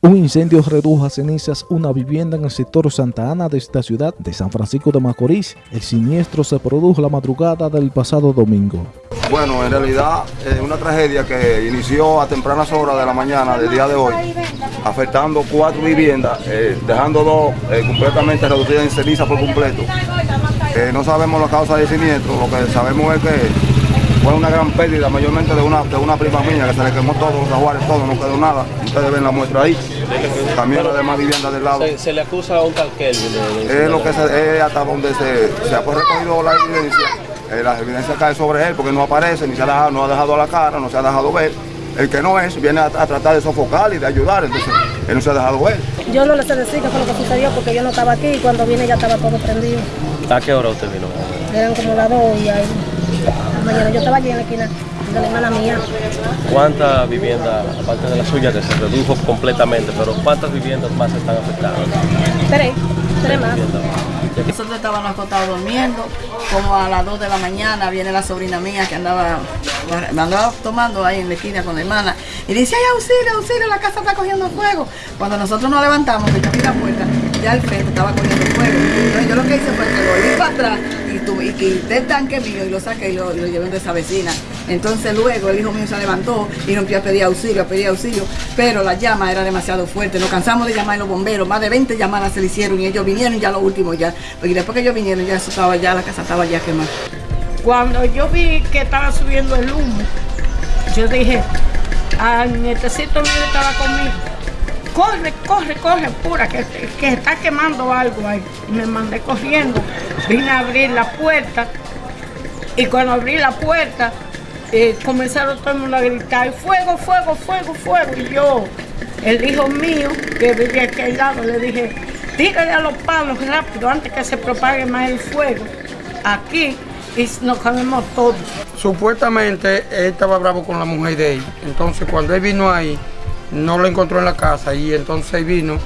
Un incendio redujo a cenizas una vivienda en el sector Santa Ana de esta ciudad de San Francisco de Macorís. El siniestro se produjo la madrugada del pasado domingo. Bueno, en realidad es una tragedia que inició a tempranas horas de la mañana del día de hoy, afectando cuatro viviendas, eh, dejando dos eh, completamente reducidas en ceniza por completo. Eh, no sabemos la causa del siniestro, lo que sabemos es que fue una gran pérdida, mayormente de una, de una prima mía que se le quemó todo, los aguares, todo, no quedó nada. Ustedes ven la muestra ahí. También las demás viviendas del lado. Se, se le acusa a un tal Kelvin. Es lo que se, es hasta donde se, se ha recogido la evidencia. Eh, la evidencia cae sobre él porque no aparece, ni se ha dejado, no ha dejado la cara, no se ha dejado ver. El que no es, viene a, a tratar de sofocar y de ayudar, entonces él no se ha dejado ver. Yo no le sé decir qué fue lo que sucedió porque yo no estaba aquí y cuando vine ya estaba todo prendido. ¿A qué hora usted vino? Eran como las dos y ahí. Mañana yo estaba allí en la esquina de la hermana mía. ¿Cuántas viviendas, aparte de la suya que se redujo completamente, pero cuántas viviendas más están afectadas? Tres, tres más. Nosotros estábamos acostados durmiendo, como a las 2 de la mañana viene la sobrina mía que andaba, andaba tomando ahí en la esquina con la hermana y dice, ay auxilio, auxilio, la casa está cogiendo fuego. Cuando nosotros nos levantamos, que yo abrí la puerta, ya el frente estaba cogiendo fuego. Y, y quité el tanque mío y lo saqué y lo, y llevé de esa vecina. Entonces luego el hijo mío se levantó y rompió a pedir auxilio, a pedir auxilio, pero la llama era demasiado fuerte. Nos cansamos de llamar a los bomberos, más de 20 llamadas se le hicieron y ellos vinieron ya lo último ya. Porque después que ellos vinieron ya eso estaba ya, la casa estaba ya quemada. Cuando yo vi que estaba subiendo el humo, yo dije, a mi mío estaba conmigo, corre, corre, corre, pura, que, está quemando algo ahí. Me mandé corriendo, vine a abrir la puerta y cuando abrí la puerta eh, comenzaron todo el mundo a gritar, fuego, fuego, fuego, fuego. Y yo, el hijo mío, que vivía aquí al lado, le dije, tírale a los palos rápido antes que se propague más el fuego aquí y nos comemos todos. Supuestamente él estaba bravo con la mujer de él. Entonces cuando él vino ahí, no lo encontró en la casa y entonces vino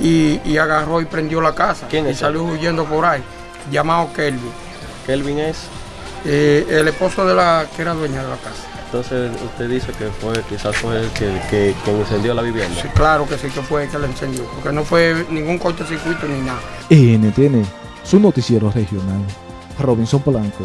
y, y agarró y prendió la casa. ¿Quién y salió huyendo por ahí, llamado Kelvin, Kelvin es. eh, el esposo de la que era dueña de la casa. Entonces usted dice que fue, quizás fue el que, que, incendió la vivienda. Sí, claro que sí que fue el que la encendió, porque no fue ningún cortocircuito ni nada. NTN, su noticiero regional. Robinson Polanco.